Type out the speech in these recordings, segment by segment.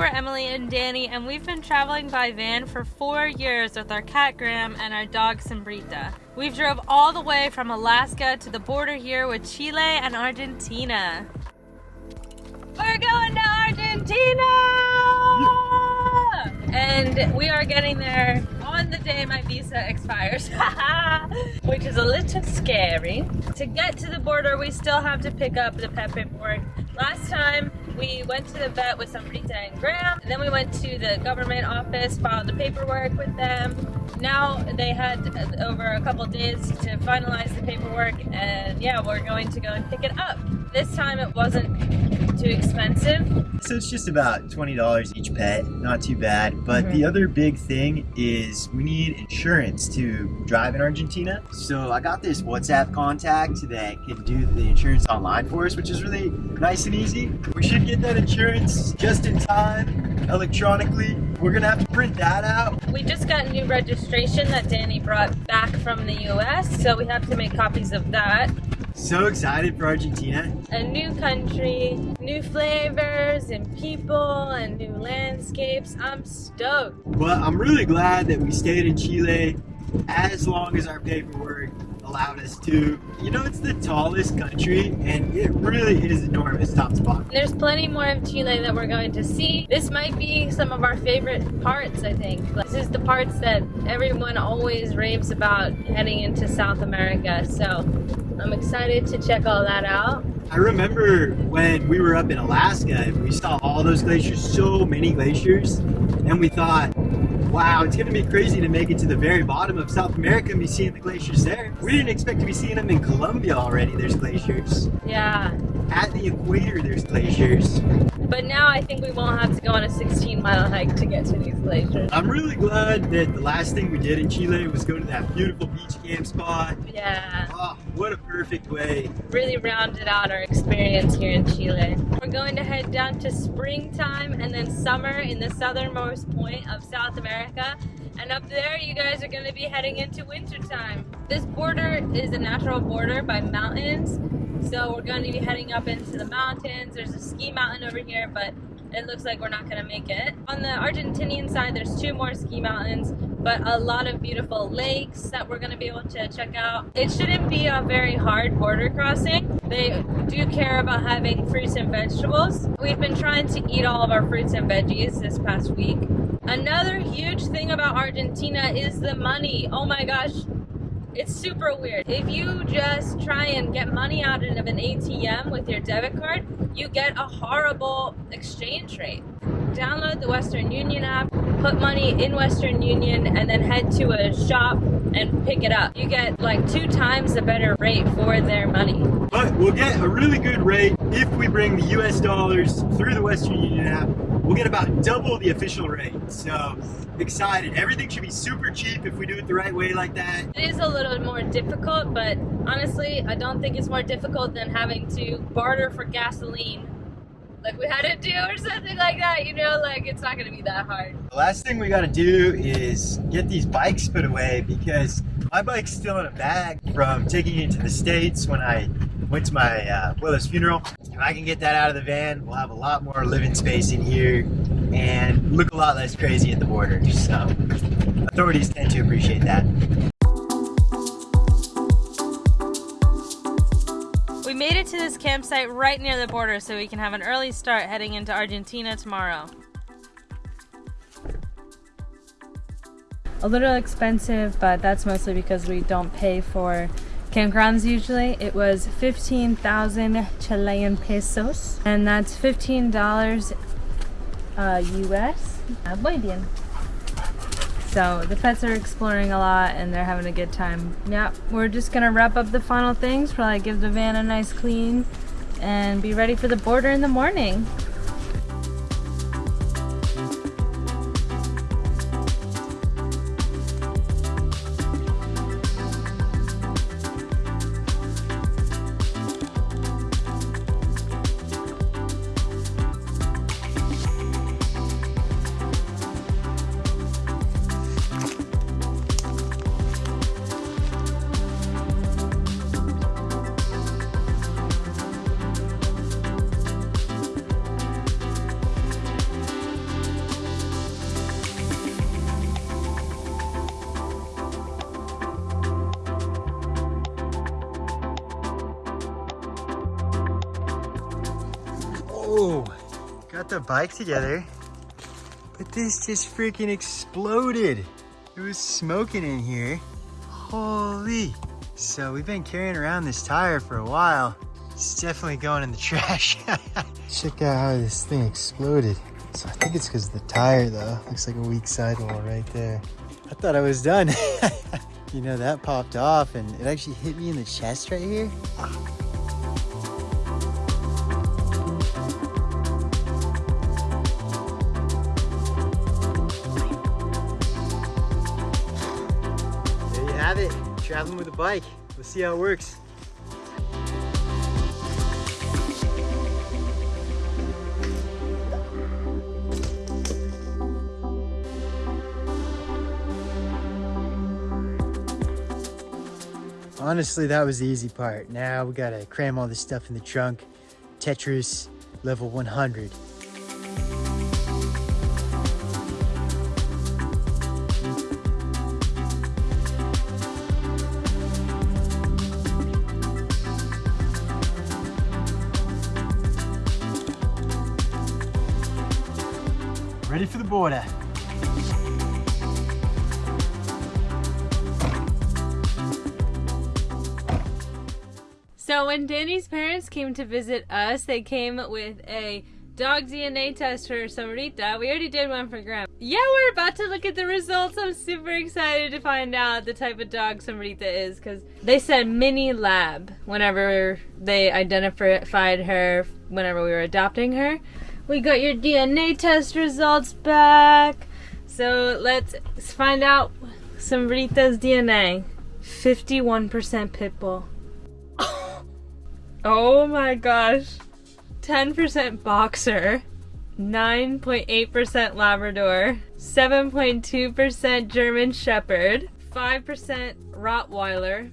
we're Emily and Danny, and we've been traveling by van for four years with our cat Graham and our dog Sombrita. We've drove all the way from Alaska to the border here with Chile and Argentina. We're going to Argentina! And we are getting there on the day my visa expires, which is a little scary. To get to the border, we still have to pick up the paperwork. Last time, we went to the vet with Sombrita and Graham. And then we went to the government office, filed the paperwork with them. Now they had over a couple days to finalize the paperwork and yeah, we're going to go and pick it up. This time it wasn't too expensive. So it's just about $20 each pet, not too bad. But mm -hmm. the other big thing is we need insurance to drive in Argentina. So I got this WhatsApp contact that can do the insurance online for us, which is really nice and easy. We should get that insurance just in time, electronically. We're gonna have to print that out. We just got a new registration that Danny brought back from the US, so we have to make copies of that. So excited for Argentina. A new country, new flavors and people and new landscapes. I'm stoked. Well, I'm really glad that we stayed in Chile as long as our paperwork allowed us to. You know, it's the tallest country and it really is enormous top to bottom. There's plenty more of Chile that we're going to see. This might be some of our favorite parts, I think. This is the parts that everyone always raves about heading into South America. So I'm excited to check all that out. I remember when we were up in Alaska, and we saw all those glaciers, so many glaciers, and we thought, wow, it's gonna be crazy to make it to the very bottom of South America and be seeing the glaciers there. We didn't expect to be seeing them in Colombia already, there's glaciers. Yeah. At the equator, there's glaciers. But now I think we won't have to go on a 16 mile hike to get to these glaciers. I'm really glad that the last thing we did in Chile was go to that beautiful beach camp spot. Yeah. Oh, what a perfect way. Really rounded out our experience here in Chile. We're going to head down to springtime and then summer in the southernmost point of South America. And up there, you guys are going to be heading into wintertime. This border is a natural border by mountains so we're going to be heading up into the mountains. There's a ski mountain over here, but it looks like we're not going to make it. On the Argentinian side, there's two more ski mountains, but a lot of beautiful lakes that we're going to be able to check out. It shouldn't be a very hard border crossing. They do care about having fruits and vegetables. We've been trying to eat all of our fruits and veggies this past week. Another huge thing about Argentina is the money. Oh my gosh, it's super weird. If you just try and get money out of an ATM with your debit card, you get a horrible exchange rate. Download the Western Union app, put money in Western Union, and then head to a shop and pick it up. You get like two times the better rate for their money. But we'll get a really good rate if we bring the US dollars through the Western Union app we'll get about double the official rate. So excited. Everything should be super cheap if we do it the right way like that. It is a little more difficult, but honestly, I don't think it's more difficult than having to barter for gasoline like we had to do or something like that, you know, like it's not gonna be that hard. The last thing we gotta do is get these bikes put away because my bike's still in a bag from taking it to the States when I went to my uh, Willow's funeral. If I can get that out of the van, we'll have a lot more living space in here and look a lot less crazy at the border. So authorities tend to appreciate that. We made it to this campsite right near the border so we can have an early start heading into Argentina tomorrow. A little expensive, but that's mostly because we don't pay for campgrounds usually. It was 15,000 Chilean pesos and that's $15 uh, US. Uh, bien. So the pets are exploring a lot and they're having a good time. Yeah, we're just gonna wrap up the final things, probably give the van a nice clean and be ready for the border in the morning. Bike together, but this just freaking exploded. It was smoking in here. Holy. So we've been carrying around this tire for a while. It's definitely going in the trash. Check out how this thing exploded. So I think it's because of the tire though. Looks like a weak sidewall right there. I thought I was done. you know, that popped off and it actually hit me in the chest right here. A bike. Let's see how it works. Honestly, that was the easy part. Now we gotta cram all this stuff in the trunk. Tetris level 100. Border. So when Danny's parents came to visit us, they came with a dog DNA test for Sombrita. We already did one for Graham. Yeah, we're about to look at the results. I'm super excited to find out the type of dog Sombrita is because they said mini lab whenever they identified her whenever we were adopting her. We got your DNA test results back. So let's find out Sombrita's DNA. 51% Pitbull. Oh my gosh. 10% boxer, 9.8% Labrador, 7.2% German Shepherd, 5% Rottweiler,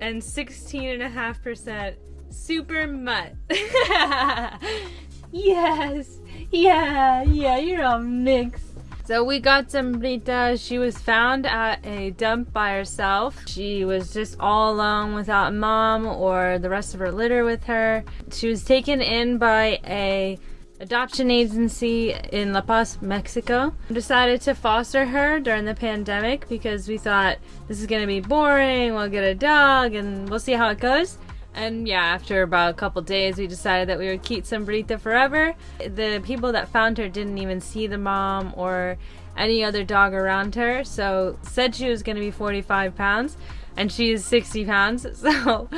and 16.5% Super Mutt. yes! Yeah, yeah, you're all mixed. So we got Sombrita. She was found at a dump by herself. She was just all alone without mom or the rest of her litter with her. She was taken in by a adoption agency in La Paz, Mexico. Decided to foster her during the pandemic because we thought this is gonna be boring. We'll get a dog and we'll see how it goes. And yeah, after about a couple days, we decided that we would keep Sombrita forever. The people that found her didn't even see the mom or any other dog around her, so said she was going to be 45 pounds, and she is 60 pounds. So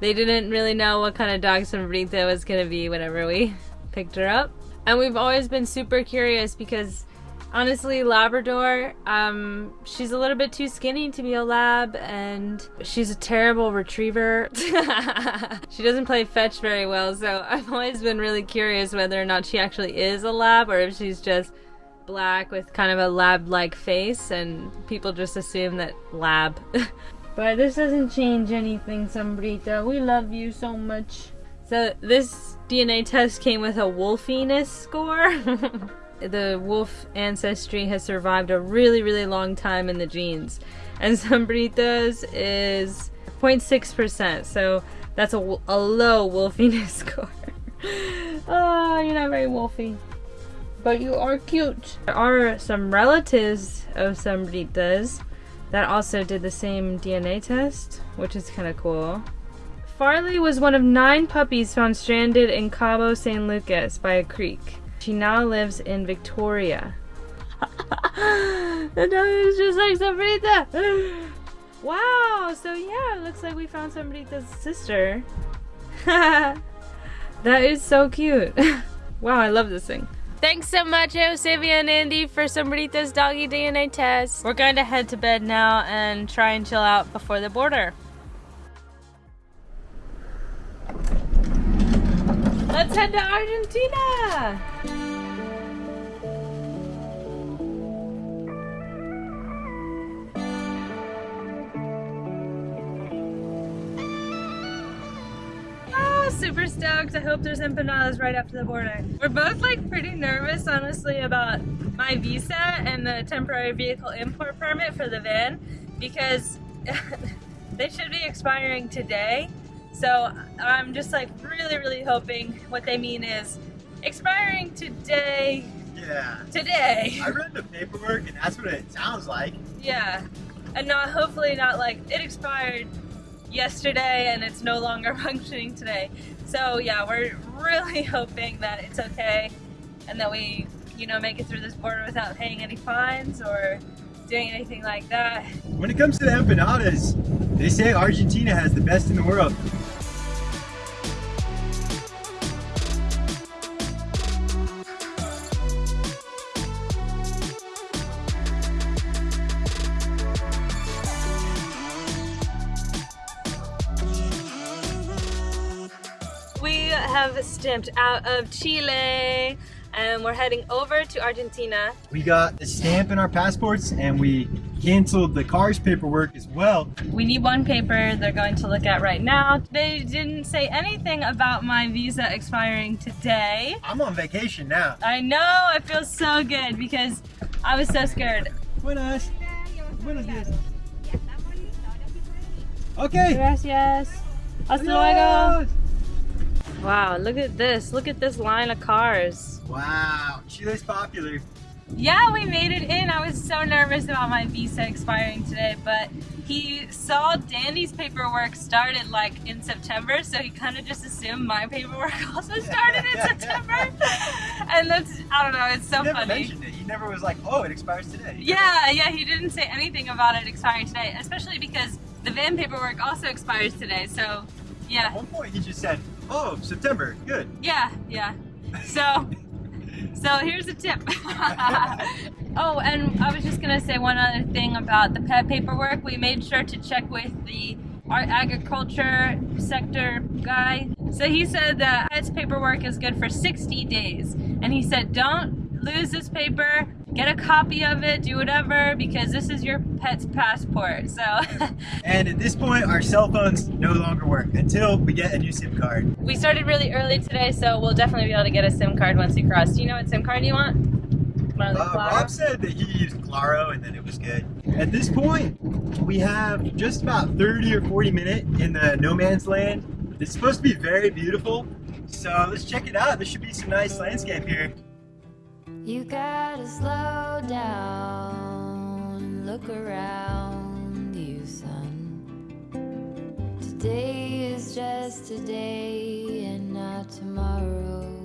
they didn't really know what kind of dog Sombrita was going to be whenever we picked her up. And we've always been super curious because honestly labrador um she's a little bit too skinny to be a lab and she's a terrible retriever. She doesn't play fetch very well so i've always been really curious whether or not she actually is a lab or if she's just black with kind of a lab like face and people just assume that lab. But this doesn't change anything sombrita. We love you so much. So this dna test came with a wolfiness score the wolf ancestry has survived a really, really long time in the genes. And Sombrita's is 0.6%, so that's a, a low wolfiness score. oh, you're not very wolfy. But you are cute. There are some relatives of Sombrita's that also did the same DNA test, which is kind of cool. Farley was one of nine puppies found stranded in Cabo San Lucas by a creek. She now lives in Victoria. the dog is just like Sombrita. wow, so yeah, it looks like we found Sombrita's sister. that is so cute. wow, I love this thing. Thanks so much, Eusebia and Andy, for Sombrita's doggy DNA test. We're going to head to bed now and try and chill out before the border. Let's head to Argentina! Oh, super stoked. I hope there's empanadas right after the border. We're both like pretty nervous, honestly, about my visa and the temporary vehicle import permit for the van because they should be expiring today. So I'm just like really, really hoping what they mean is expiring today. Yeah. Today. I read the paperwork and that's what it sounds like. Yeah. And not hopefully not like it expired yesterday and it's no longer functioning today. So yeah, we're really hoping that it's okay and that we, you know, make it through this border without paying any fines or doing anything like that. When it comes to the empanadas, they say Argentina has the best in the world. Have stamped out of Chile and we're heading over to Argentina. We got the stamp in our passports and we canceled the car's paperwork as well. We need one paper they're going to look at right now. They didn't say anything about my visa expiring today. I'm on vacation now. I know, I feel so good because I was so scared. Buenas. Buenos dias. Okay. Gracias. Hasta luego. Wow, look at this. Look at this line of cars. Wow, Chile's popular. Yeah, we made it in. I was so nervous about my visa expiring today, but he saw Danny's paperwork started like in September, so he kind of just assumed my paperwork also started in September. and that's, I don't know, it's so he never funny. mentioned it. He never was like, oh, it expires today. Yeah, yeah, he didn't say anything about it expiring today, especially because the van paperwork also expires today, so yeah. At one point, he just said, oh, September, good. yeah, yeah. So, so here's a tip. oh, and I was just gonna say one other thing about the pet paperwork. We made sure to check with the art agriculture sector guy. So he said that pet's paperwork is good for 60 days. And he said, don't lose this paper, get a copy of it, do whatever, because this is your pet's passport. So And at this point, our cell phones no longer work until we get a new SIM card. we started really early today, so we'll definitely be able to get a SIM card once we cross. Do you know what SIM card you want? Uh, Rob said that he used Claro and then it was good. At this point, we have just about 30 or 40 minutes in the no man's land. It's supposed to be very beautiful, so let's check it out. There should be some nice landscape here. You gotta slow down, look around you, son. Today is just today and not tomorrow.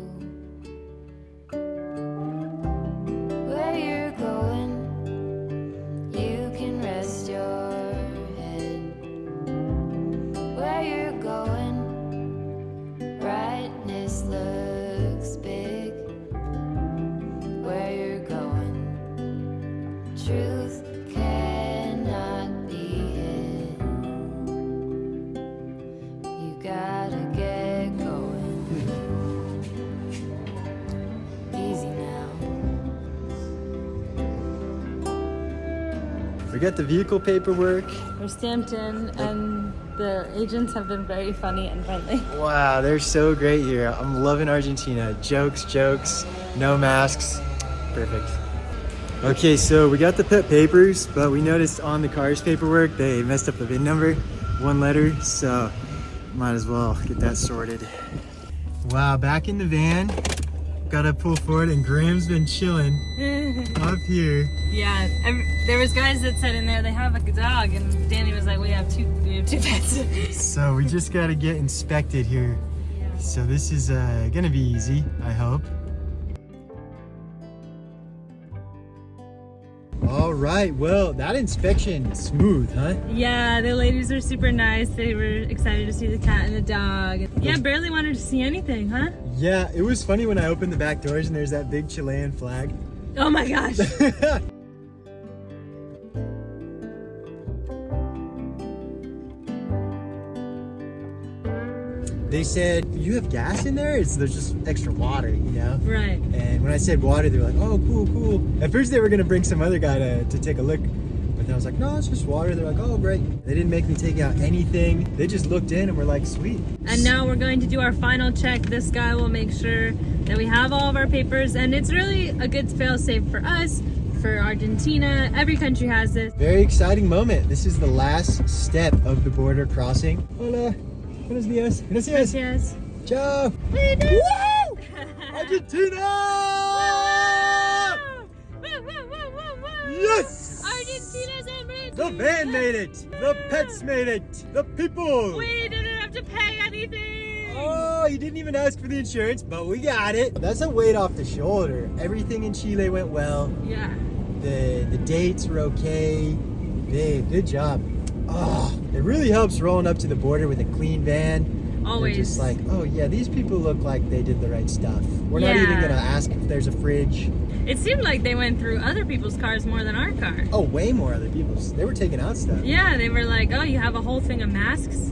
We got the vehicle paperwork. We're stamped in, and the agents have been very funny and friendly. Wow, they're so great here. I'm loving Argentina. Jokes, jokes, no masks. Perfect. Okay, so we got the pet papers, but we noticed on the car's paperwork they messed up the VIN number, one letter, so might as well get that sorted. Wow, back in the van. Gotta pull forward, and Graham's been chilling up here. yeah, there was guys that said in there they have a dog, and Danny was like, "We have two, we have two pets." So we just gotta get inspected here. So this is uh, gonna be easy, I hope. All right, well, that inspection smooth, huh? yeah, the ladies are super nice. They were excited to see the cat and the dog. Yeah, barely wanted to see anything, huh? Yeah, it was funny when I opened the back doors and there's that big Chilean flag. Oh my gosh. said, you have gas in there? It's, there's just extra water, you know? right. And when I said water, they were like, oh, cool, cool. At first they were gonna bring some other guy to, to take a look. But then I was like, no, it's just water. They're like, oh, great. They didn't make me take out anything. They just looked in and were like, sweet. And now we're going to do our final check. This guy will make sure that we have all of our papers, and it's really a good fail-safe for us, for Argentina. Every country has this. Very exciting moment. This is the last step of the border crossing. Hola. Buenos dias. Gracias. Yes. Ciao. Woo! Argentina! Woo, woo. Yes! Argentina's in Madrid. The van made it. The pets made it. The people. We didn't have to pay anything. Oh, you didn't even ask for the insurance, but we got it. That's a weight off the shoulder. Everything in Chile went well. Yeah. The the dates were okay. Babe, good job. Oh, it really helps rolling up to the border with a clean van. Always. just like, oh yeah, these people look like they did the right stuff. We're not even gonna ask if there's a fridge. It seemed like they went through other people's cars more than our car. Oh, way more other people's. They were taking out stuff. Yeah, they were like, oh, you have a whole thing of masks?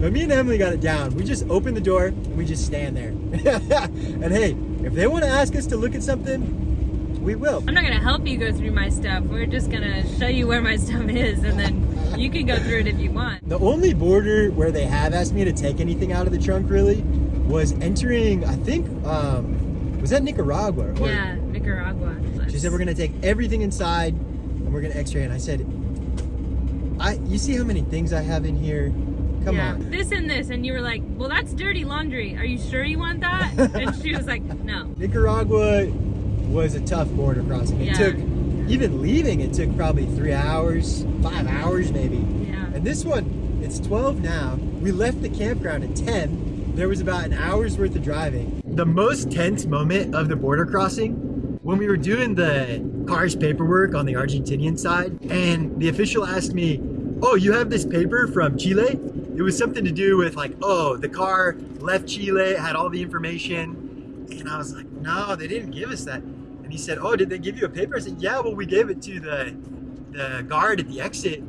But me and Emily got it down. We just open the door and we just stand there. and hey, if they want to ask us to look at something, we will. I'm not gonna help you go through my stuff. We're just gonna show you where my stuff is and then you can go through it if you want. The only border where they have asked me to take anything out of the trunk really was entering, I think, um, was that Nicaragua? Or- Yeah, Nicaragua. She said we're gonna take everything inside and we're gonna x-ray. And I said, I, you see how many things I have in here? Come yeah, on. This and this, and you were like, well, that's dirty laundry. Are you sure you want that? and she was like, no. Nicaragua was a tough border crossing. It Yeah. took, even leaving, it took probably three hours, five hours maybe. Yeah. And this one, it's 12 now. We left the campground at 10. There was about an hour's worth of driving. The most tense moment of the border crossing when we were doing the car's paperwork on the Argentinian side, and the official asked me, Oh, you have this paper from Chile? It was something to do with like, oh, the car left Chile, had all the information. And I was like, no, they didn't give us that. He said, oh, did they give you a paper? I said, yeah, well, we gave it to the, the guard at the exit.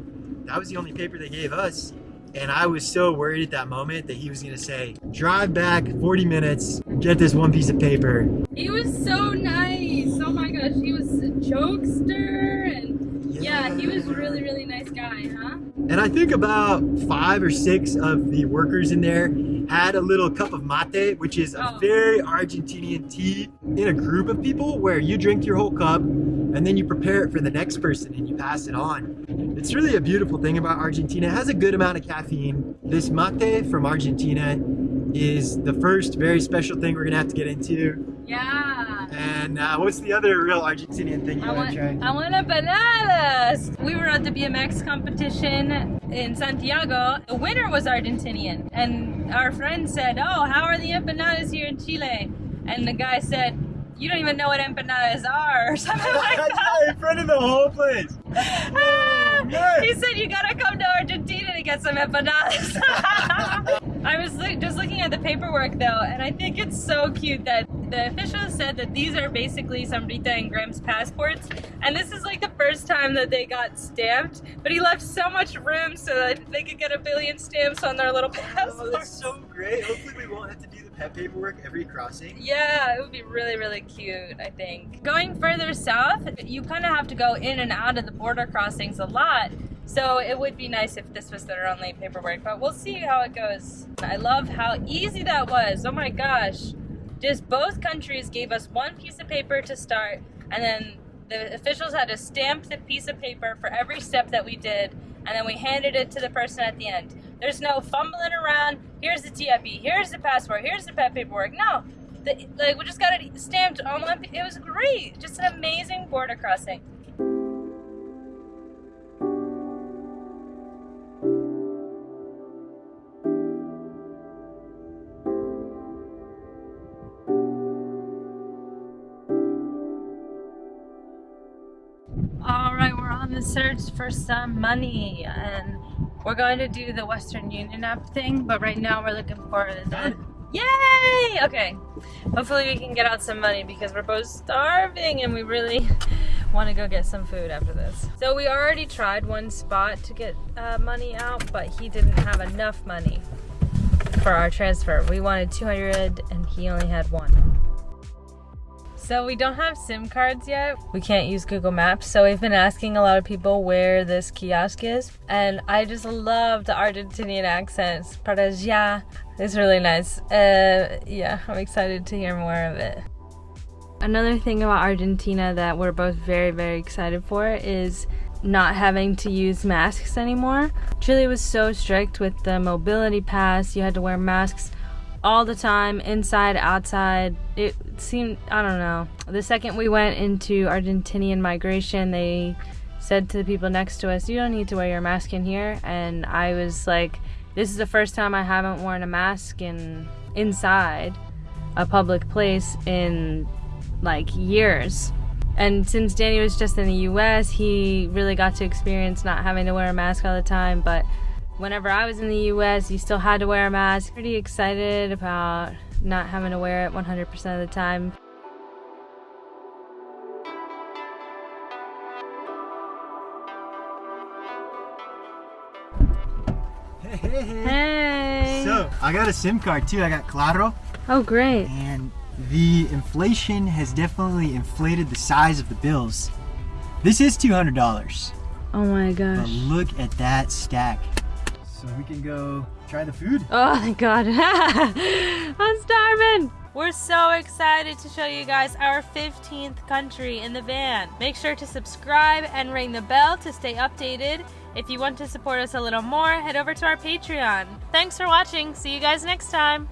That was the only paper they gave us. And I was so worried at that moment that he was going to say, drive back 40 minutes, get this one piece of paper. He was so nice. Oh my gosh, he was a jokester and yeah, he was really, really nice guy, huh? And I think about five or six of the workers in there had a little cup of mate, which is a Oh. very Argentinian tea in a group of people where you drink your whole cup and then you prepare it for the next person and you pass it on. It's really a beautiful thing about Argentina. It has a good amount of caffeine. This mate from Argentina is the first very special thing we're gonna have to get into. Yeah. And uh, what's the other real Argentinian thing you I want to try? I want empanadas. We were at the BMX competition in Santiago. The winner was Argentinian, and our friend said, "Oh, how are the empanadas here in Chile?" And the guy said, "You don't even know what empanadas are," or something like that. in front of the whole place. Ah, he said you gotta come to Argentina to get some empanadas. I was just looking at the paperwork though, and I think it's so cute that the officials said that these are basically Sombrita and Graham's passports, and this is like the first time that they got stamped. But he left so much room so that they could get a billion stamps on their little Oh, passports. that's so great. Hopefully we won't have to do the pet paperwork every crossing. Yeah, it would be really, really cute, I think. Going further south, you kind of have to go in and out of the border crossings a lot. So it would be nice if this was their only paperwork, but we'll see how it goes. I love how easy that was. Oh my gosh. Just both countries gave us one piece of paper to start, and then the officials had to stamp the piece of paper for every step that we did, and then we handed it to the person at the end. There's no fumbling around. Here's the TIP. Here's the passport. Here's the pet paperwork. No, the, like we just got it stamped on one. It was great. Just an amazing border crossing. For some money, and we're going to do the Western Union app thing. But right now, we're looking for the yay. Okay, hopefully we can get out some money because we're both starving, and we really want to go get some food after this. So we already tried one spot to get uh, money out, but he didn't have enough money for our transfer. We wanted 200, and he only had one. So we don't have SIM cards yet. We can't use Google Maps. So we've been asking a lot of people where this kiosk is. And I just love the Argentinian accents. Para allá. It's really nice. Uh, yeah, I'm excited to hear more of it. Another thing about Argentina that we're both very, very excited for is not having to use masks anymore. Chile was so strict with the mobility pass. You had to wear masks all the time, inside, outside. It seemed, I don't know. The second we went into Argentinian migration, they said to the people next to us, You don't need to wear your mask in here. And I was like, This is the first time I haven't worn a mask in inside a public place in like years. And since Danny was just in the US, he really got to experience not having to wear a mask all the time. But whenever I was in the US, you still had to wear a mask. Pretty excited about not having to wear it 100% of the time. Hey, hey, hey. Hey! So, I got a SIM card too. I got Claro. oh, great. And the inflation has definitely inflated the size of the bills. This is $200. Oh my gosh. But gosh. look at that stack. So we can go try the food. Oh thank God. I'm starving. We're so excited to show you guys our 15th country in the van. Make sure to subscribe and ring the bell to stay updated. If you want to support us a little more, head over to our Patreon. Thanks for watching. See you guys next time.